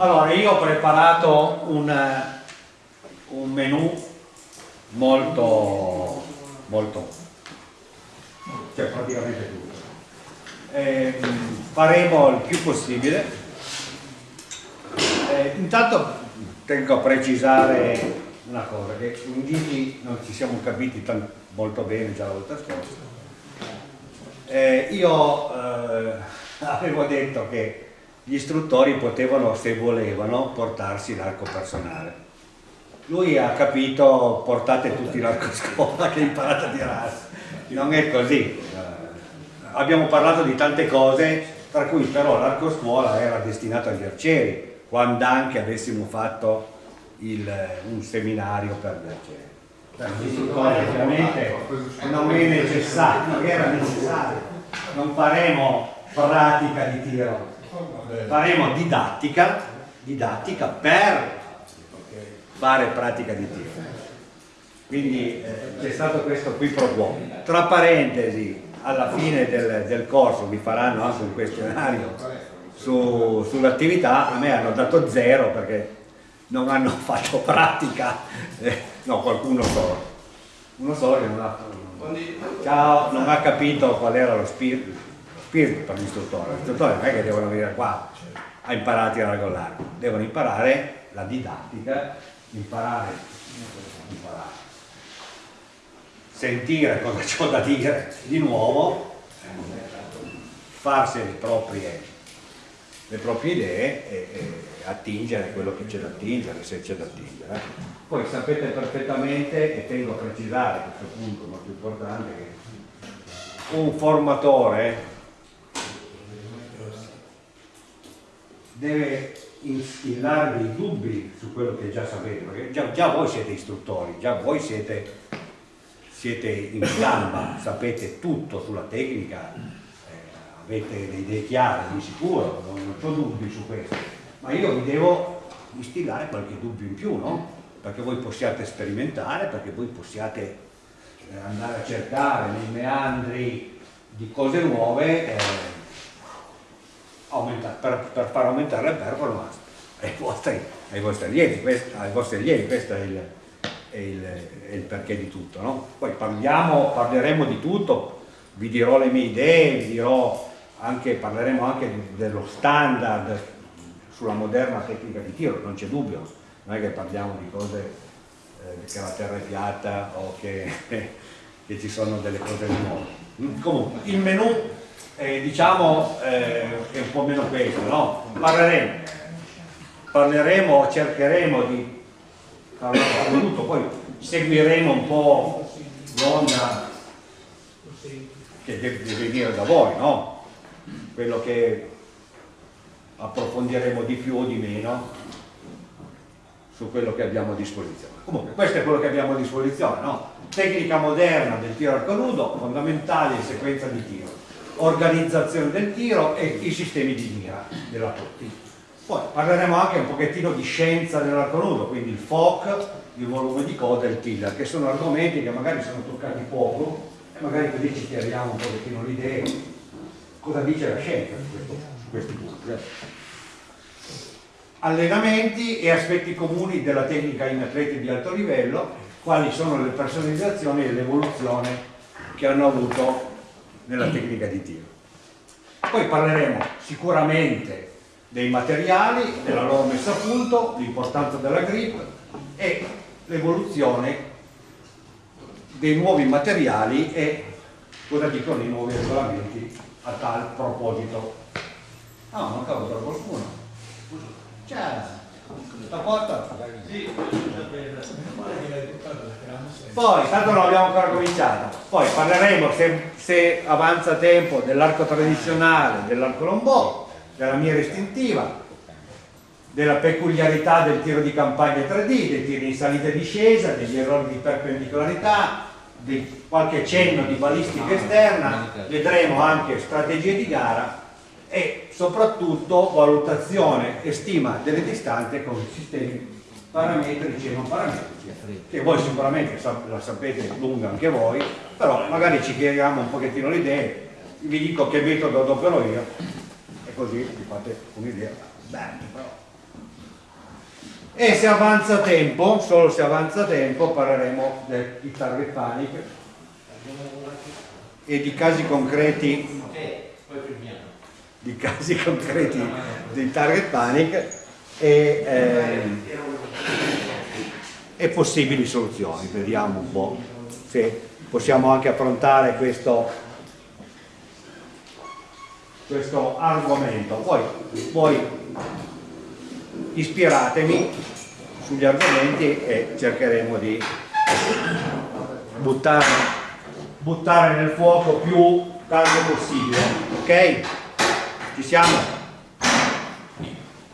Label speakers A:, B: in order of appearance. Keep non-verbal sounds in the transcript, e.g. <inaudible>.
A: Allora, io ho preparato un, un menù molto, molto, cioè praticamente tutto. Eh, faremo il più possibile. Eh, intanto tengo a precisare una cosa, che in Gigi non ci siamo capiti molto bene già la volta scorsa. Eh, io eh, <laughs> avevo detto che gli istruttori potevano, se volevano, portarsi l'arco personale. Lui ha capito, portate tutti l'arco scuola che imparate a tirare. Non è così. Abbiamo parlato di tante cose, tra cui però l'arco scuola era destinato agli arcieri, quando anche avessimo fatto il, un seminario per gli arcieri. Istruttori ovviamente non è necessario, non era necessario. Non faremo pratica di tiro, faremo didattica, didattica per fare pratica di tiro. Quindi eh, c'è stato questo qui pro quo. Tra parentesi, alla fine del, del corso vi faranno anche un questionario su, sull'attività, a me hanno dato zero perché non hanno <laughs> fatto pratica, eh, no qualcuno solo, uno solo che non ha, ciao, non ha capito qual era lo spirito, spirito per l'istruttore, l'istruttore non è che devono venire qua a imparare a tirare con l'arco, devono imparare la didattica, imparare, imparare, sentire cosa ho da dire di nuovo, farsi le proprie, le proprie idee e, e attingere quello che c'è da attingere, se c'è da attingere. Poi sapete perfettamente, e tengo a precisare questo punto molto importante, che un formatore deve instillarvi i dubbi su quello che già sapete, perché già, già voi siete istruttori, già voi siete, siete in gamba, sapete tutto sulla tecnica, eh, avete le idee chiare di sicuro, non, non ho dubbi su questo, ma io vi devo instillare qualche dubbio in più, no? Perché voi possiate sperimentare, perché voi possiate eh, andare a cercare nei meandri di cose nuove eh, per, per, far aumentare le performance ai vostri, ai vostri allievi, questo, ai vostri allievi, questo è il, è il, è il perché di tutto. No? Poi parliamo, parleremo di tutto, vi dirò le mie idee, vi dirò anche, parleremo anche dello standard sulla moderna tecnica di tiro, non c'è dubbio, non è che parliamo di cose eh, che la terra è piatta o che, <laughs> che ci sono delle cose nuove. Comunque, il menù eh, diciamo eh, è un po' meno questo, no? Parleremo, parleremo, cercheremo di parlare tutto, poi seguiremo un po' l'onda che deve venire da voi, no? Quello che approfondiremo di più o di meno su quello che abbiamo a disposizione. Comunque, questo è quello che abbiamo a disposizione, no? Tecnica moderna del tiro arco nudo, fondamentale in sequenza di tiro organizzazione del tiro e i sistemi di mira della Totti. Poi parleremo anche un pochettino di scienza dell'arco nudo, quindi il FOC, il volume di coda e il tiller, che sono argomenti che magari sono toccati poco e magari così ci chiariamo un pochettino l'idea cosa dice la scienza su, questo, su questi punti. Allenamenti e aspetti comuni della tecnica in atleti di alto livello, quali sono le personalizzazioni e l'evoluzione che hanno avuto nella tecnica di tiro. Poi parleremo sicuramente dei materiali, della loro messa a punto, l'importanza della grip e l'evoluzione dei nuovi materiali e cosa dicono i nuovi regolamenti a tal proposito. Ah, mancava per qualcuno. Ciao. La porta? Sì, poi, tanto non abbiamo ancora cominciato, poi parleremo se, se avanza tempo dell'arco tradizionale, dell'arco lombò, della mira istintiva, della peculiarità del tiro di campagna 3D, dei tiri in salita e discesa, degli errori di perpendicolarità, di qualche cenno di balistica esterna, vedremo anche strategie di gara e soprattutto valutazione e stima delle distanze con sistemi parametrici e non parametrici che voi sicuramente la sapete lunga anche voi però magari ci chiariamo un pochettino le idee. Vi dico che metodo adopero io. E così vi fate un'idea. E se avanza tempo, solo se avanza tempo, parleremo di target panic e di casi concreti. Di casi concreti di target panic e, eh, e possibili soluzioni. Vediamo un po' se possiamo anche affrontare questo, questo argomento. Poi, poi ispiratemi sugli argomenti e cercheremo di buttare, buttare nel fuoco più caldo possibile. Ok? Ci siamo?